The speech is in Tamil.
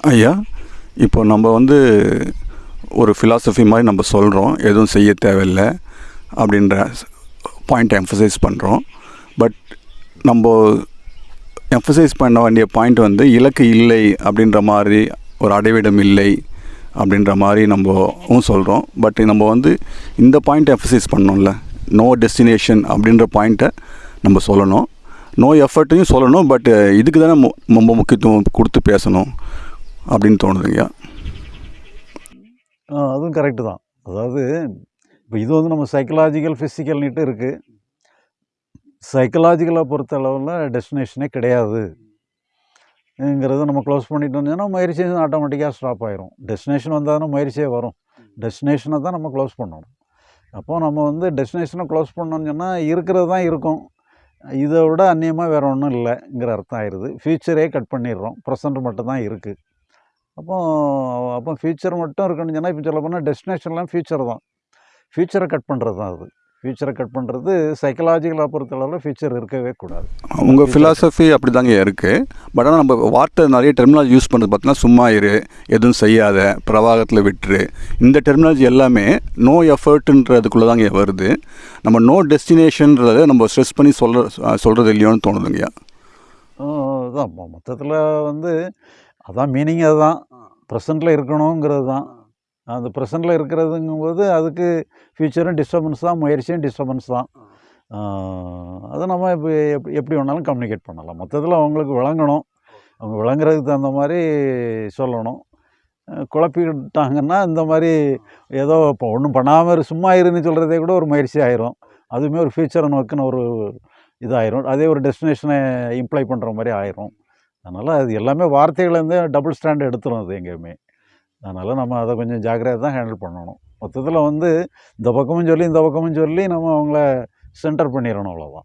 ஐயா இப்போ நம்ம வந்து ஒரு ஃபிலாசபி மாதிரி நம்ம சொல்கிறோம் எதுவும் செய்ய தேவையில்லை அப்படின்ற பாயிண்ட்டை எம்ஃபசைஸ் பண்ணுறோம் பட் நம்ம எம்ஃபசைஸ் பண்ண வேண்டிய பாயிண்ட் வந்து இலக்கு இல்லை அப்படின்ற மாதிரி ஒரு அடைவிடம் இல்லை அப்படின்ற மாதிரி நம்மவும் சொல்கிறோம் பட் நம்ம வந்து இந்த பாயிண்ட் எம்ஃபசைஸ் பண்ணோம்ல. நோ டெஸ்டினேஷன் அப்படின்ற பாயிண்ட்டை நம்ம சொல்லணும். நோ எஃபர்ட்டையும் சொல்லணும் பட் இதுக்கு தானே மு- ரொம்ப முக்கியத்துவம் கொடுத்து பேசணும் அப்படின்னு தோணுதுங்கய்யா அதுவும் கரெக்டு தான். அதாவது இப்போ இது வந்து நம்ம சைக்கலாஜிக்கல் ஃபிசிக்கல்னிட்டு இருக்குது சைக்கலாஜிக்கலை பொறுத்த அளவில் டெஸ்டினேஷனே கிடையாது. ங்கிறத நம்ம க்ளோஸ் பண்ணிட்டு வந்தோம்னா முயற்சி ஆட்டோமேட்டிக்காக ஸ்டாப் ஆயிரும். டெஸ்டினேஷன் வந்தால் தான் முயற்சியே வரும். டெஸ்டினேஷனை தான் நம்ம க்ளோஸ் பண்ணணும். அப்போது நம்ம வந்து டெஸ்டினேஷனை க்ளோஸ் பண்ணோம்னு சொன்னால் இருக்கிறது தான் இருக்கும். இதை விட அந்நியமாக வேறு ஒன்றும் இல்லைங்கிற அர்த்தம் ஆயிடுது ஃப்யூச்சரே கட் பண்ணிடுறோம். ப்ரெசண்ட் மட்டும் தான் இருக்குது அப்போ அப்போ ஃப்யூச்சர் மட்டும் இருக்குன்னு சொன்னால் இப்போ சொல்ல போனால் டெஸ்டினேஷன்லாம் ஃப்யூச்சர் தான். ஃப்யூச்சரை கட் பண்ணுறது தான் அது. ஃப்யூச்சரை கட் பண்ணுறது சைக்கலாஜிக்கலாக பொறுத்தளவில் ஃப்யூச்சர் இருக்கவே கூடாது. உங்கள் ஃபிலாசபி அப்படி தாங்க இருக்குது பட் ஆனால் நம்ம வார்த்தை நிறைய டெர்மினாலஜி யூஸ் பண்ணுறது பார்த்தீங்கன்னா சும்மா இரு எதுவும் செய்யாத பிரவாகத்தில் விட்டுரு. இந்த டெர்மினாலஜி எல்லாமே நோ எஃபர்ட்ன்றதுக்குள்ளே தாங்க வருது. நம்ம நோ டெஸ்டினேஷன்றதை நம்ம ஸ்ட்ரெஸ் பண்ணி சொல்ல சொல்கிறது இல்லையோன்னு தோணுதுங்கய்யா. அதான். மொத்தத்தில் வந்து அதான் மீனிங் அதுதான் ப்ரெசண்ட்டில் இருக்கணுங்கிறது தான் அந்த ப்ரெசண்ட்டில் இருக்கிறதுங்கும்போது அதுக்கு ஃப்யூச்சரும் டிஸ்டர்பன்ஸ் தான் முயற்சியும் டிஸ்டர்பன்ஸ் தான். அதை நம்ம இப்போ எப்படி எப்படி வேணாலும் கம்யூனிகேட் பண்ணலாம். மொத்தத்தில் அவங்களுக்கு விளங்கணும். அவங்க விளங்குறதுக்கு தகுந்த மாதிரி சொல்லணும். குழப்பிக்கிட்டாங்கன்னா இந்த மாதிரி ஏதோ இப்போ ஒன்றும் பண்ணாமல் சும்மா இருன்னு சொல்கிறதே கூட ஒரு முயற்சி ஆயிரும். அதுவுமே ஒரு ஃப்யூச்சரை நோக்கின ஒரு இதாயிரும். அதே ஒரு டெஸ்டினேஷனை இம்ப்ளை பண்ணுற மாதிரி ஆயிரும். அதனால் அது எல்லாமே வார்த்தைகள்லேருந்து டபுள் ஸ்டாண்ட் எடுத்துரும் அது எங்கேயுமே. அதனால் நம்ம அதை கொஞ்சம் ஜாக்கிரதை தான் ஹேண்டில் பண்ணணும். மொத்தத்தில் வந்து இந்த பக்கமும் சொல்லி இந்த பக்கமும் சொல்லி நம்ம அவங்கள சென்டர் பண்ணிடணும் அவ்வளோதான்